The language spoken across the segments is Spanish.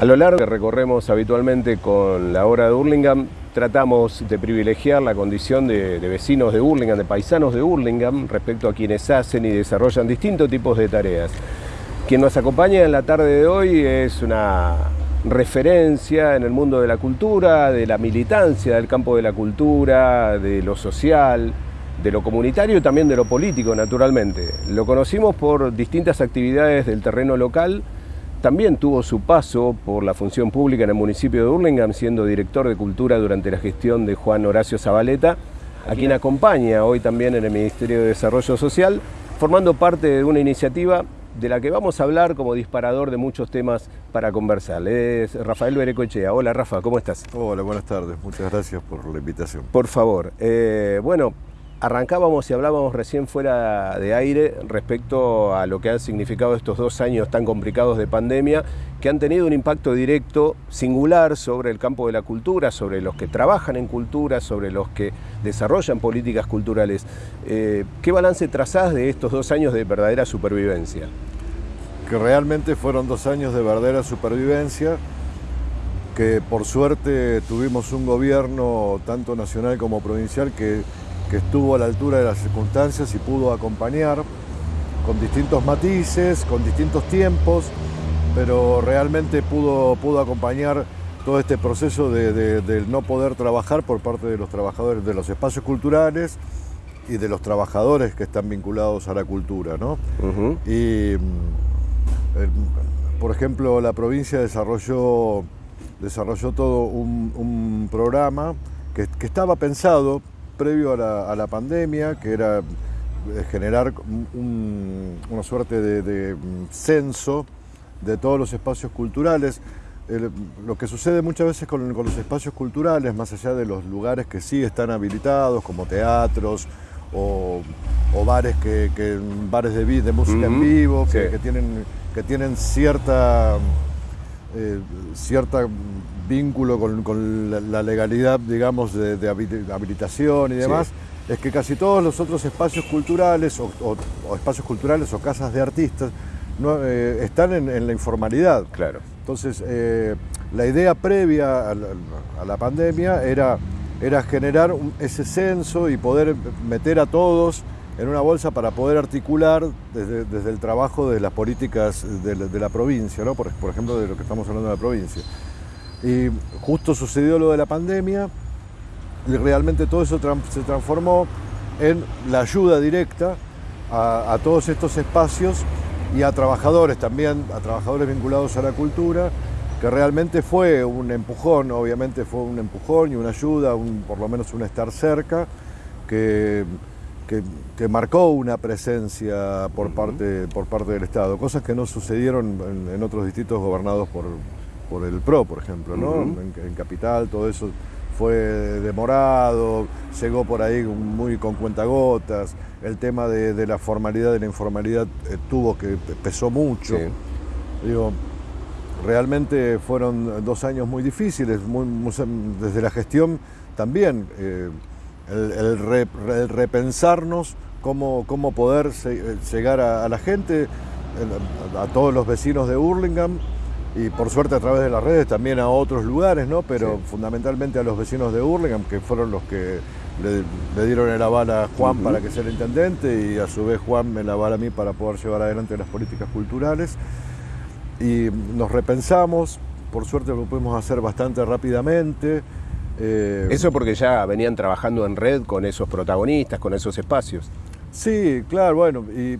A lo largo que recorremos habitualmente con la obra de Hurlingham, tratamos de privilegiar la condición de, vecinos de Hurlingham, de paisanos de Hurlingham, respecto a quienes hacen y desarrollan distintos tipos de tareas. Quien nos acompaña en la tarde de hoy es una referencia en el mundo de la cultura, de la militancia del campo de la cultura, de lo social, de lo comunitario y también de lo político, naturalmente. Lo conocimos por distintas actividades del terreno local, también tuvo su paso por la función pública en el municipio de Hurlingham, siendo director de Cultura durante la gestión de Juan Horacio Zabaleta, a quien acompaña hoy también en el Ministerio de Desarrollo Social, formando parte de una iniciativa de la que vamos a hablar como disparador de muchos temas para conversar. Es Rafael Berecochea. Hola Rafa, ¿cómo estás? Hola, buenas tardes. Muchas gracias por la invitación. Por favor. Eh, bueno, arrancábamos y hablábamos recién fuera de aire respecto a lo que han significado estos dos años tan complicados de pandemia, que han tenido un impacto directo, singular, sobre el campo de la cultura, sobre los que trabajan en cultura, sobre los que desarrollan políticas culturales. Eh, ¿Qué balance trazás de estos dos años de verdadera supervivencia? Que realmente fueron dos años de verdadera supervivencia, que por suerte tuvimos un gobierno tanto nacional como provincial que que estuvo a la altura de las circunstancias y pudo acompañar con distintos matices, con distintos tiempos, pero realmente pudo, pudo acompañar todo este proceso de, no poder trabajar por parte de los trabajadores de los espacios culturales y de los trabajadores que están vinculados a la cultura. ¿no? Y, mm, por ejemplo, la provincia desarrolló, desarrolló todo un, programa que, que, estaba pensado previo a la, pandemia, que era eh, generar una suerte de, mm, censo de todos los espacios culturales. lo que sucede muchas veces con, los espacios culturales, más allá de los lugares que sí están habilitados, como teatros o, bares, que, bares de, de música en vivo, que, tienen, que tienen cierta, eh, cierta vínculo con, la, legalidad, digamos, de, habilitación y demás, es que casi todos los otros espacios culturales o, espacios culturales o casas de artistas no, eh, están en, la informalidad. Claro. Entonces, eh, la idea previa a la, pandemia era, era generar ese censo y poder meter a todos en una bolsa para poder articular desde, el trabajo de las políticas de la, provincia, ¿no? por, por ejemplo, de lo que estamos hablando de la provincia. Y justo sucedió lo de la pandemia y realmente todo eso se transformó en la ayuda directa a, todos estos espacios y a trabajadores también, a trabajadores vinculados a la cultura, que realmente fue un empujón, obviamente fue un empujón y una ayuda, por lo menos un estar cerca, que, que, marcó una presencia por, parte, por parte del Estado, cosas que no sucedieron en otros distritos gobernados por, por el PRO, por ejemplo, ¿no? en, Capital todo eso fue demorado, llegó por ahí muy con cuentagotas, el tema de, la formalidad y la informalidad eh, tuvo que pesó mucho. Digo, realmente fueron dos años muy difíciles, desde la gestión también, eh, el, repensarnos cómo, cómo poder eh, llegar a, a la gente, a todos los vecinos de Hurlingham, y por suerte a través de las redes también a otros lugares, ¿no? pero fundamentalmente a los vecinos de Hurlingham, que fueron los que le, dieron el aval a Juan para que sea el intendente y a su vez Juan me la aval a mí para poder llevar adelante las políticas culturales. Y nos repensamos, por suerte lo pudimos hacer bastante rápidamente. Eh, Eso porque ya venían trabajando en red con esos protagonistas, con esos espacios. Sí, claro, bueno, y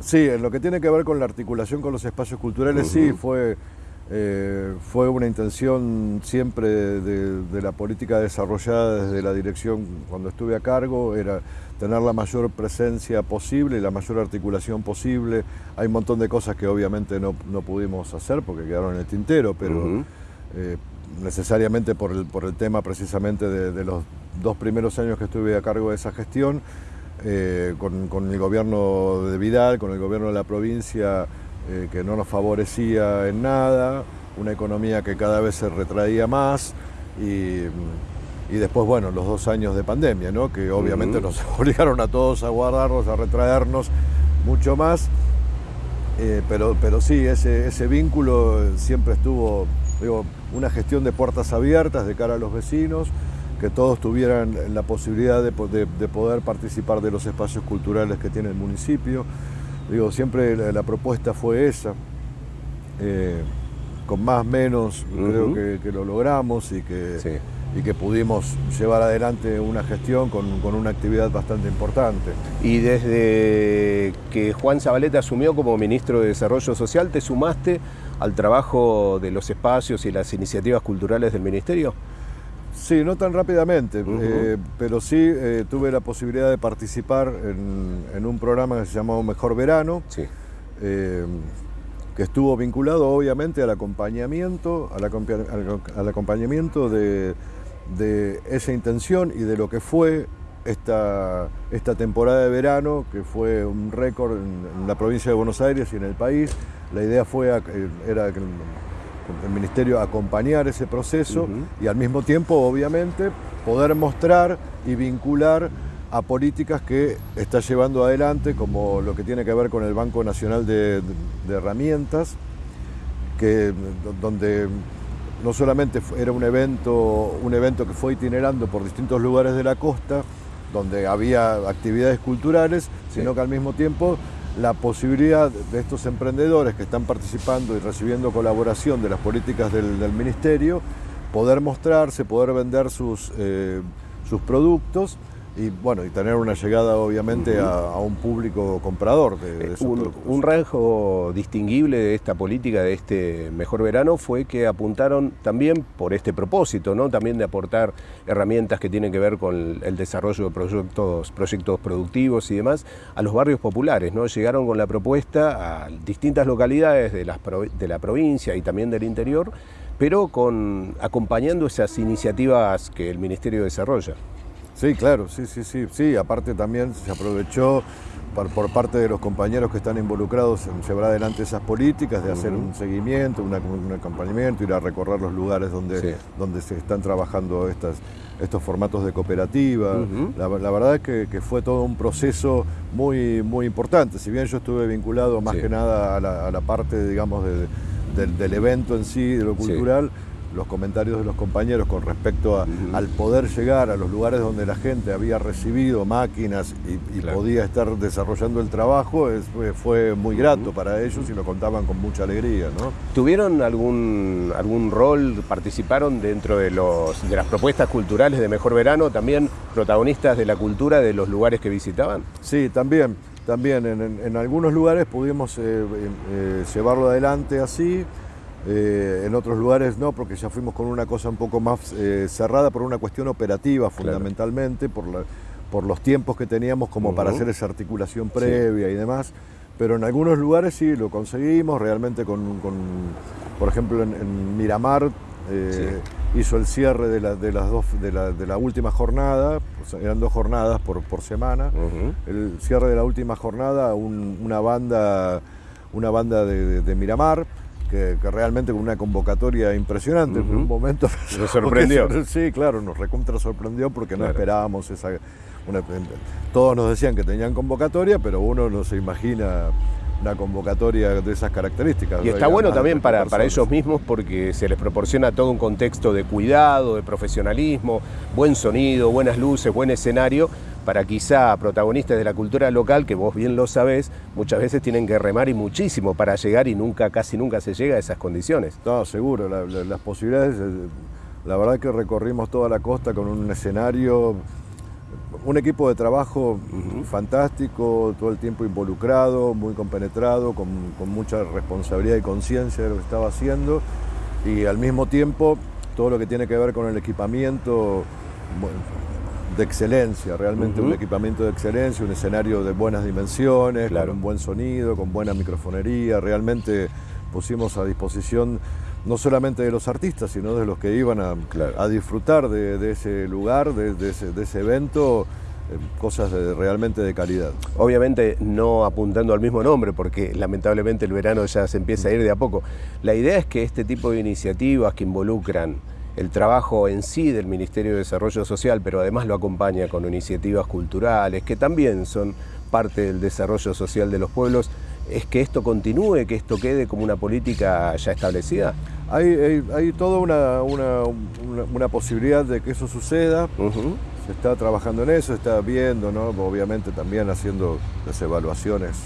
Sí, en lo que tiene que ver con la articulación con los espacios culturales, sí, fue, eh, fue una intención siempre de, la política desarrollada desde la dirección cuando estuve a cargo, era tener la mayor presencia posible y la mayor articulación posible. Hay un montón de cosas que obviamente no, pudimos hacer porque quedaron en el tintero, pero eh, necesariamente por el, por el tema precisamente de los dos primeros años que estuve a cargo de esa gestión, eh, con, el gobierno de Vidal, con el gobierno de la provincia eh, que no nos favorecía en nada, una economía que cada vez se retraía más y, después, bueno, los dos años de pandemia, ¿no? que obviamente nos obligaron a todos a guardarnos, a retraernos mucho más. Eh, pero, pero sí, ese, ese vínculo siempre estuvo, digo, una gestión de puertas abiertas de cara a los vecinos, que todos tuvieran la posibilidad de, poder participar de los espacios culturales que tiene el municipio. Digo, siempre la, propuesta fue esa. Eh, con más menos creo que, lo logramos y que, y que pudimos llevar adelante una gestión con, una actividad bastante importante. Y desde que Juan Zabaleta asumió como ministro de Desarrollo Social, ¿te sumaste al trabajo de los espacios y las iniciativas culturales del ministerio? Sí, no tan rápidamente, eh, pero sí eh, tuve la posibilidad de participar en, un programa que se llamó Mejor Verano. Sí. Eh, que estuvo vinculado obviamente al acompañamiento, al, acompañamiento de, esa intención y de lo que fue esta, esta temporada de verano, que fue un récord en, la provincia de Buenos Aires y en el país. La idea fue, era que el Ministerio acompañar ese proceso y al mismo tiempo, obviamente, poder mostrar y vincular a políticas que está llevando adelante, como lo que tiene que ver con el Banco Nacional de, Herramientas, que, donde no solamente era un evento, un evento que fue itinerando por distintos lugares de la costa, donde había actividades culturales, sino que al mismo tiempo la posibilidad de estos emprendedores que están participando y recibiendo colaboración de las políticas del, Ministerio, poder mostrarse, poder vender sus, eh, sus productos y bueno, y tener una llegada obviamente a, un público comprador de, esos un, un, rasgo distinguible de esta política, de este mejor verano, fue que apuntaron también por este propósito, ¿no? También de aportar herramientas que tienen que ver con el desarrollo de proyectos, proyectos productivos y demás, a los barrios populares, ¿no? Llegaron con la propuesta a distintas localidades de, las, de la provincia y también del interior, pero con acompañando esas iniciativas que el Ministerio desarrolla. Sí, claro, sí, sí, sí, sí. Aparte también se aprovechó por, parte de los compañeros que están involucrados en llevar adelante esas políticas, de hacer un seguimiento, un acompañamiento, ir a recorrer los lugares donde, donde se están trabajando estas, estos formatos de cooperativa. la, verdad es que, fue todo un proceso muy, muy importante. Si bien yo estuve vinculado más que nada a la, parte, digamos, del evento en sí, de lo cultural, los comentarios de los compañeros con respecto al poder llegar a los lugares donde la gente había recibido máquinas y, podía estar desarrollando el trabajo, fue, muy grato para ellos y lo contaban con mucha alegría. ¿no? ¿Tuvieron algún, algún rol, participaron dentro de, los, de las propuestas culturales de Mejor Verano, también protagonistas de la cultura de los lugares que visitaban? Sí, también. También en, algunos lugares pudimos eh, eh, llevarlo adelante así, eh, en otros lugares no, porque ya fuimos con una cosa un poco más eh, cerrada por una cuestión operativa fundamentalmente, por, por, los tiempos que teníamos como para hacer esa articulación previa y demás. Pero en algunos lugares sí lo conseguimos, realmente con, por ejemplo en, Miramar eh, hizo el cierre de la, de las dos, de la, última jornada, eran dos jornadas por, por semana, el cierre de la última jornada, una banda, una banda de Miramar que, realmente con una convocatoria impresionante. En un momento nos sorprendió. sí, claro, nos recontra sorprendió porque no esperábamos esa. todos nos decían que tenían convocatoria, pero uno no se imagina una convocatoria de esas características. Y está bueno también para, para, ellos mismos porque se les proporciona todo un contexto de cuidado, de profesionalismo, buen sonido, buenas luces, buen escenario, para quizá protagonistas de la cultura local, que vos bien lo sabés, muchas veces tienen que remar y muchísimo para llegar y nunca, casi nunca se llega a esas condiciones. No, seguro, las posibilidades, eh, la verdad que recorrimos toda la costa con un escenario un equipo de trabajo fantástico, todo el tiempo involucrado, muy compenetrado, con, mucha responsabilidad y conciencia de lo que estaba haciendo. Y al mismo tiempo todo lo que tiene que ver con el equipamiento de excelencia, realmente un equipamiento de excelencia, un escenario de buenas dimensiones, con un buen sonido, con buena microfonería, realmente pusimos a disposición no solamente de los artistas, sino de los que iban a, disfrutar de, ese lugar, de, ese, evento, eh, cosas realmente de calidad. Obviamente no apuntando al mismo nombre, porque lamentablemente el verano ya se empieza a ir de a poco. La idea es que este tipo de iniciativas que involucran el trabajo en sí del Ministerio de Desarrollo Social, pero además lo acompaña con iniciativas culturales, que también son parte del desarrollo social de los pueblos, es que esto continúe, que esto quede como una política ya establecida? Hay, hay, toda una, una, posibilidad de que eso suceda. Se está trabajando en eso, se está viendo, ¿no? obviamente también haciendo las evaluaciones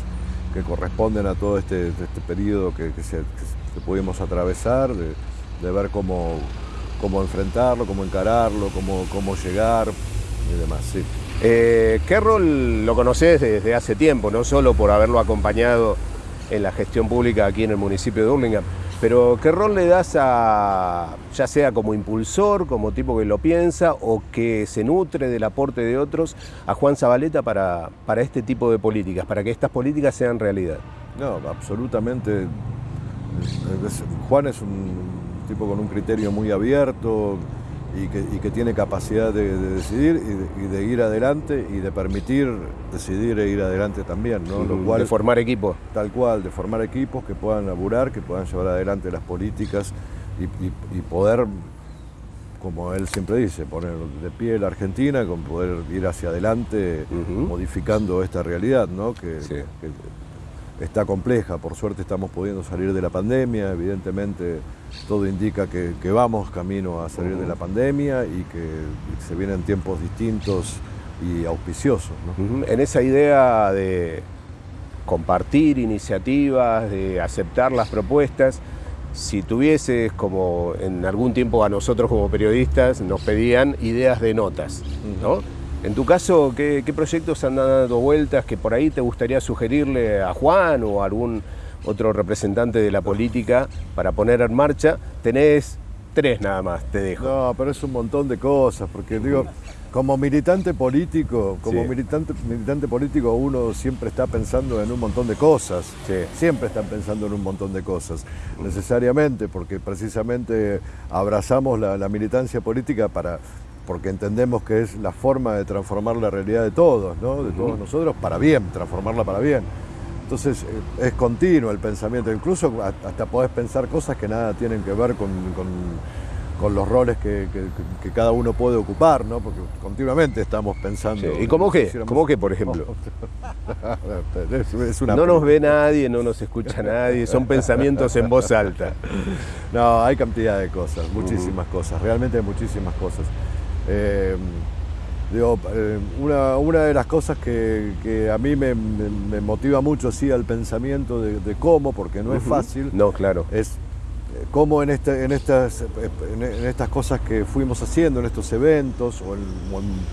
que corresponden a todo este, este periodo que, se, pudimos atravesar, de, ver cómo, cómo enfrentarlo, cómo encararlo, cómo, cómo llegar y demás. Sí. Eh, ¿Qué rol lo conoces desde hace tiempo, no solo por haberlo acompañado en la gestión pública aquí en el municipio de Hurlingham, pero qué rol le das a, ya sea como impulsor, como tipo que lo piensa o que se nutre del aporte de otros, a Juan Zabaleta para, para este tipo de políticas, para que estas políticas sean realidad? No, absolutamente. Juan es un tipo con un criterio muy abierto, y que, tiene capacidad de, decidir y de, ir adelante y de permitir decidir e ir adelante también. ¿no? Lo cual, de formar equipos. Tal cual, de formar equipos que puedan laburar, que puedan llevar adelante las políticas y, poder, como él siempre dice, poner de pie la Argentina, con poder ir hacia adelante modificando esta realidad, ¿no? que, está compleja. Por suerte estamos pudiendo salir de la pandemia, evidentemente todo indica que, vamos camino a salir de la pandemia y que se vienen tiempos distintos y auspiciosos. En esa idea de compartir iniciativas, de aceptar las propuestas, si tuvieses, como en algún tiempo a nosotros como periodistas nos pedían ideas de notas, ¿no? En tu caso, ¿qué, proyectos han dado vueltas que por ahí te gustaría sugerirle a Juan o a algún otro representante de la política para poner en marcha? Tenés tres nada más, te dejo. No, pero es un montón de cosas, porque digo, como militante político, como militante, militante político uno siempre está pensando en un montón de cosas, siempre están pensando en un montón de cosas, necesariamente, porque precisamente abrazamos la militancia política para porque entendemos que es la forma de transformar la realidad de todos, ¿no? de todos nosotros, para bien, transformarla para bien. Entonces eh, es continuo el pensamiento, incluso hasta podés pensar cosas que nada tienen que ver con, los roles que, cada uno puede ocupar, ¿no? porque continuamente estamos pensando... ¿Y cómo qué? ¿Cómo qué, por ejemplo? no nos ve nadie, no nos escucha nadie, son pensamientos en voz alta. No, hay cantidad de cosas, muchísimas cosas, realmente muchísimas cosas. Eh, eh, una, de las cosas que, a mí me, motiva mucho sí, al pensamiento de, cómo, porque no es fácil, no, claro. es eh, cómo en, este, en, estas, en estas cosas que fuimos haciendo, en estos eventos o en,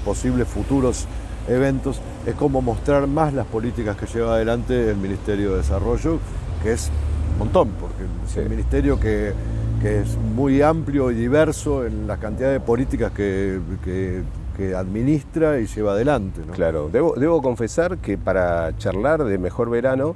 posibles futuros eventos, es cómo mostrar más las políticas que lleva adelante el Ministerio de Desarrollo, que es un montón, porque es el ministerio que que es muy amplio y diverso en la cantidad de políticas que, administra y lleva adelante. Claro, debo, confesar que para charlar de Mejor Verano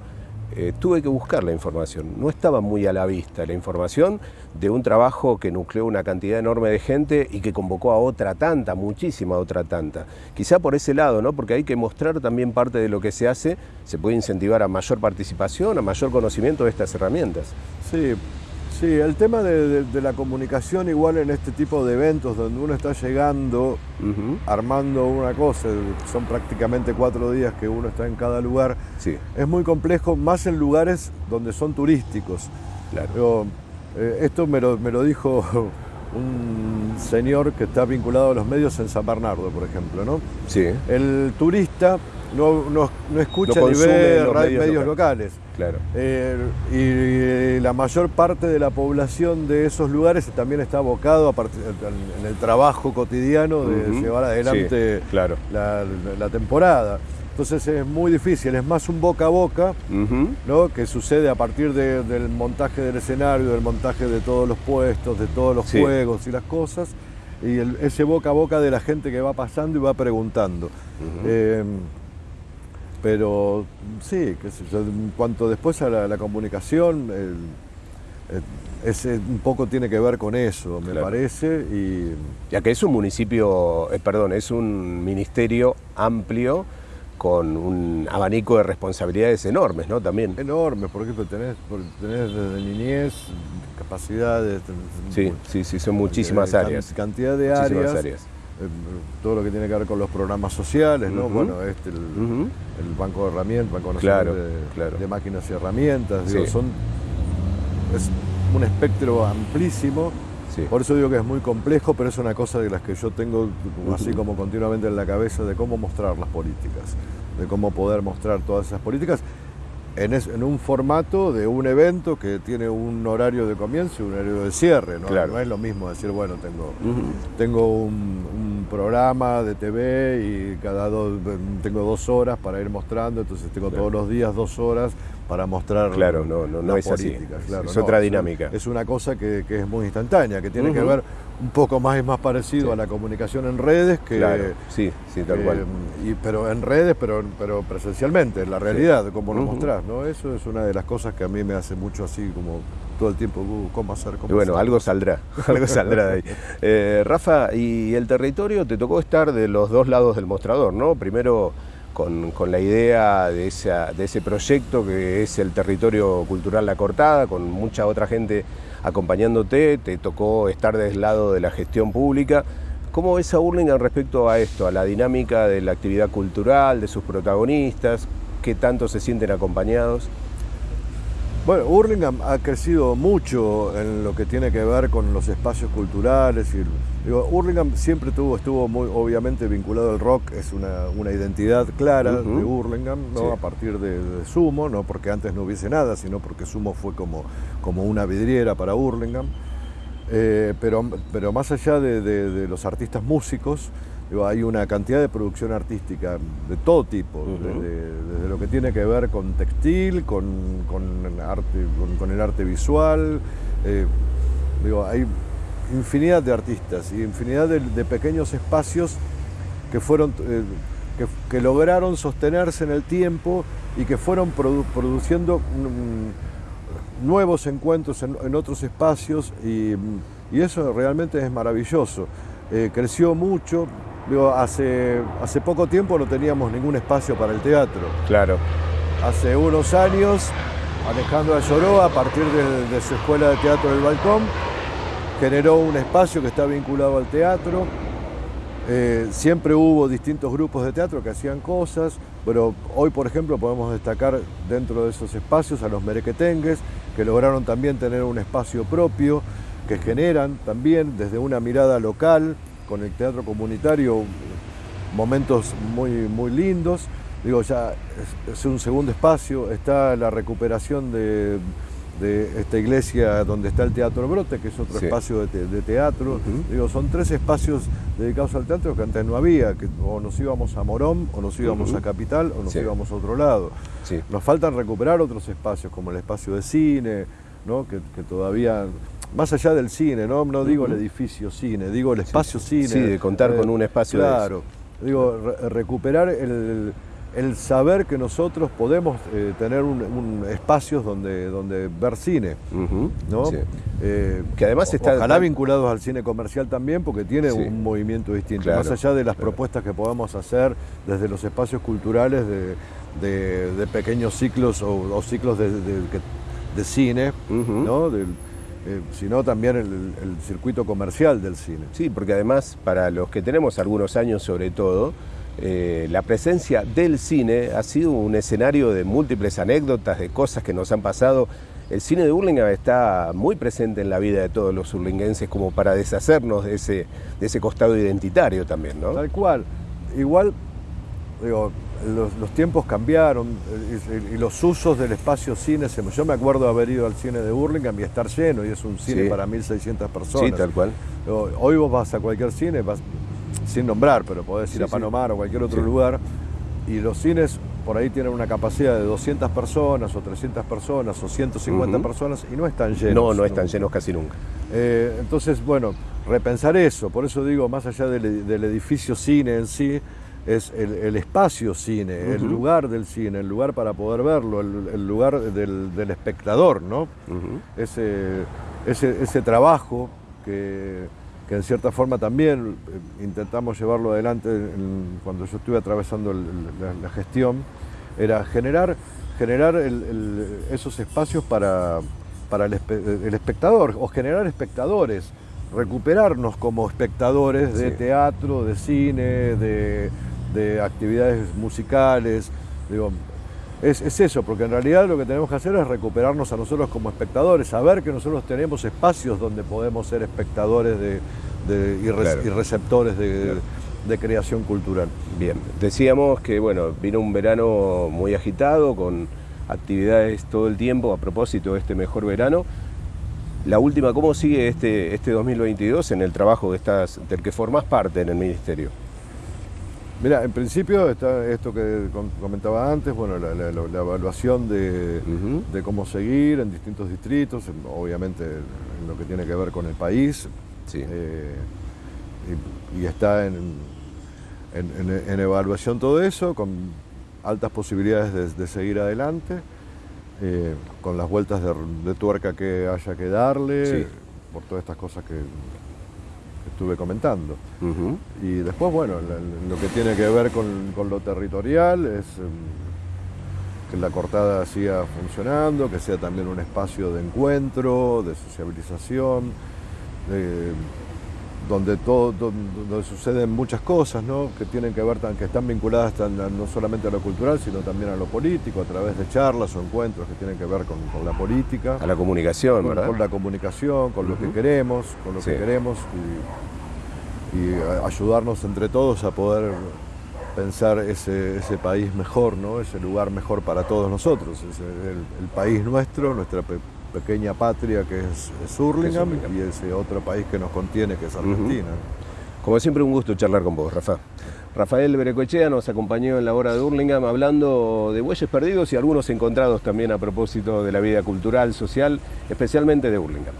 eh, tuve que buscar la información. No estaba muy a la vista la información de un trabajo que nucleó una cantidad enorme de gente y que convocó a otra tanta, muchísima otra tanta. Quizá por ese lado, ¿no? porque hay que mostrar también parte de lo que se hace, se puede incentivar a mayor participación, a mayor conocimiento de estas herramientas. Sí, Sí, el tema de, la comunicación igual en este tipo de eventos donde uno está llegando, armando una cosa, son prácticamente cuatro días que uno está en cada lugar, sí. es muy complejo, más en lugares donde son turísticos. Claro. Eh, esto me lo, me lo dijo un señor que está vinculado a los medios en San Bernardo, por ejemplo, ¿no? Sí. El turista no, no, escucha ni ve medios, locales. Claro. Eh, y la mayor parte de la población de esos lugares también está abocado a en el trabajo cotidiano de llevar adelante la, temporada. Entonces es muy difícil, es más un boca a boca, ¿no? que sucede a partir del montaje del escenario, del montaje de todos los puestos, de todos los juegos y las cosas, y ese boca a boca de la gente que va pasando y va preguntando. Pero sí, en cuanto después a la, comunicación, ese un poco tiene que ver con eso, me parece. Y... Ya que es un municipio, eh, perdón, es un ministerio amplio con un abanico de responsabilidades enormes, ¿no? También. Enormes, por ejemplo, tenés, tenés desde niñez capacidades. Sí, sí, sí, son muchísimas áreas. Cantidad de áreas. Todo lo que tiene que ver con los programas sociales, ¿no? Bueno, este, el, Banco de Herramientas, Banco Nacional de, Máquinas y Herramientas, son, es un espectro amplísimo. Por eso digo que es muy complejo, pero es una cosa de las que yo tengo así como continuamente en la cabeza de cómo mostrar las políticas, de cómo poder mostrar todas esas políticas en, un formato de un evento que tiene un horario de comienzo y un horario de cierre. ¿no? no es lo mismo decir, bueno, tengo, tengo un, programa de TV y cada dos, tengo dos horas para ir mostrando, entonces tengo todos los días dos horas para mostrar claro, no, no, no es políticas. es otra dinámica. Es una cosa que, es muy instantánea, que tiene que ver un poco más y más parecido a la comunicación en redes que... Claro, sí, sí, tal cual. Y, pero en redes, pero, pero presencialmente, en la realidad, como lo mostrás, ¿no? Eso es una de las cosas que a mí me hace mucho así como todo el tiempo, uh, ¿cómo hacer? Cómo bueno, algo saldrá, algo saldrá de ahí. Eh, Rafa, y el territorio te tocó estar de los dos lados del mostrador, ¿no? Primero con, con la idea de, esa, de ese proyecto que es el territorio cultural La Cortada, con mucha otra gente acompañándote, te tocó estar del lado de la gestión pública. ¿Cómo ves a Burlingame respecto a esto, a la dinámica de la actividad cultural, de sus protagonistas? ¿Qué tanto se sienten acompañados? Bueno, Hurlingham ha crecido mucho en lo que tiene que ver con los espacios culturales. Y, digo, Hurlingham siempre tuvo, estuvo muy obviamente vinculado al rock, es una, identidad clara de Hurlingham, ¿no? a partir de, Sumo, no porque antes no hubiese nada, sino porque Sumo fue como, como una vidriera para Hurlingham. Eh, pero, pero más allá de los artistas músicos, hay una cantidad de producción artística de todo tipo, desde, lo que tiene que ver con textil, con, arte, con, el arte visual. Eh, digo, hay infinidad de artistas y infinidad de, pequeños espacios que, fueron, eh, que, lograron sostenerse en el tiempo y que fueron produciendo mm, nuevos encuentros en, otros espacios y, eso realmente es maravilloso. Eh, creció mucho, hace, hace poco tiempo no teníamos ningún espacio para el teatro. Claro. Hace unos años, Alejandro Lloró, a partir de, su escuela de teatro del balcón, generó un espacio que está vinculado al teatro. Eh, siempre hubo distintos grupos de teatro que hacían cosas, pero hoy, por ejemplo, podemos destacar dentro de esos espacios a los merequetengues, que lograron también tener un espacio propio, que generan también desde una mirada local con el teatro comunitario momentos muy, muy lindos. Digo, ya es, un segundo espacio, está la recuperación de, esta iglesia donde está el Teatro Brote, que es otro espacio de, teatro. Digo, son tres espacios dedicados al teatro que antes no había, que o nos íbamos a Morón, o nos íbamos a Capital, o nos íbamos a otro lado. Nos faltan recuperar otros espacios, como el espacio de cine, ¿no? que, que todavía más allá del cine, no, no digo el edificio cine, digo el espacio cine. Sí, de contar con un espacio Claro, digo, recuperar el, saber que nosotros podemos eh, tener un, espacios donde, donde ver cine, ¿no? Eh, que además está... Ojalá vinculados al cine comercial también, porque tiene un movimiento distinto. Más allá de las propuestas que podamos hacer desde los espacios culturales de, pequeños ciclos o, ciclos de, cine, ¿no? Eh, sino también el, circuito comercial del cine. Sí, porque además para los que tenemos algunos años sobre todo, eh, la presencia del cine ha sido un escenario de múltiples anécdotas, de cosas que nos han pasado. El cine de Burlingame está muy presente en la vida de todos los urlinguenses como para deshacernos de ese, de ese costado identitario también, ¿no? Tal cual. Igual, digo, los, tiempos cambiaron y, los usos del espacio cine. Yo me acuerdo haber ido al cine de Burlingame y estar lleno, y es un cine para 1.600 personas. Sí, tal cual. Hoy vos vas a cualquier cine, vas, sin nombrar, pero podés ir a Panomar o cualquier otro lugar, y los cines por ahí tienen una capacidad de 200 personas o 300 personas o 150 personas y no están llenos. No, no están llenos casi nunca. Eh, entonces, bueno, repensar eso, por eso digo, más allá del, del edificio cine en sí, es el, espacio cine, el lugar del cine, el lugar para poder verlo, el, lugar del, espectador, ¿no? ese, ese, trabajo que, en cierta forma también eh, intentamos llevarlo adelante cuando yo estuve atravesando la, gestión, era generar, generar esos espacios para, para el, espectador o generar espectadores recuperarnos como espectadores de Sí. teatro, de cine, de, de actividades musicales. Digo, es, es eso, porque en realidad lo que tenemos que hacer es recuperarnos a nosotros como espectadores, saber que nosotros tenemos espacios donde podemos ser espectadores de, de- y, re- Claro. y receptores de, Claro. de creación cultural. Bien, decíamos que bueno, vino un verano muy agitado, con actividades todo el tiempo a propósito de este mejor verano. La última, ¿cómo sigue este, este 2022 en el trabajo que estás, del que formás parte en el Ministerio? Mira, en principio está esto que com- comentaba antes, bueno, la, la- la evaluación de, cómo seguir en distintos distritos, en- obviamente en lo que tiene que ver con el país, Sí. eh, y, y está en, en- en- en evaluación todo eso, con altas posibilidades de, de seguir adelante, eh, con las vueltas de, de tuerca que haya que darle, Sí. por todas estas cosas que estuve comentando. Y después, bueno, lo que tiene que ver con, con lo territorial es em, que la cortada siga funcionando, que sea también un espacio de encuentro, de sociabilización, de- donde todo, donde, suceden muchas cosas, ¿no? que tienen que ver, tan- que están vinculadas no solamente a lo cultural, sino también a lo político, a través de charlas o encuentros que tienen que ver con, con la política A la comunicación, con, ¿verdad? con la comunicación, con lo que queremos, con lo Sí. que queremos y, y a- ayudarnos entre todos a poder pensar ese, ese país mejor, ¿no? ese lugar mejor para todos nosotros, ese, el, el país nuestro, nuestra pequeña patria que es, es Hurlingham, es y ese otro país que nos contiene que es Argentina. Como siempre, un gusto charlar con vos, Rafa. Rafael Berecoechea nos acompañó en la hora de Hurlingham hablando de bueyes perdidos y algunos encontrados también a propósito de la vida cultural, social, especialmente de Hurlingham.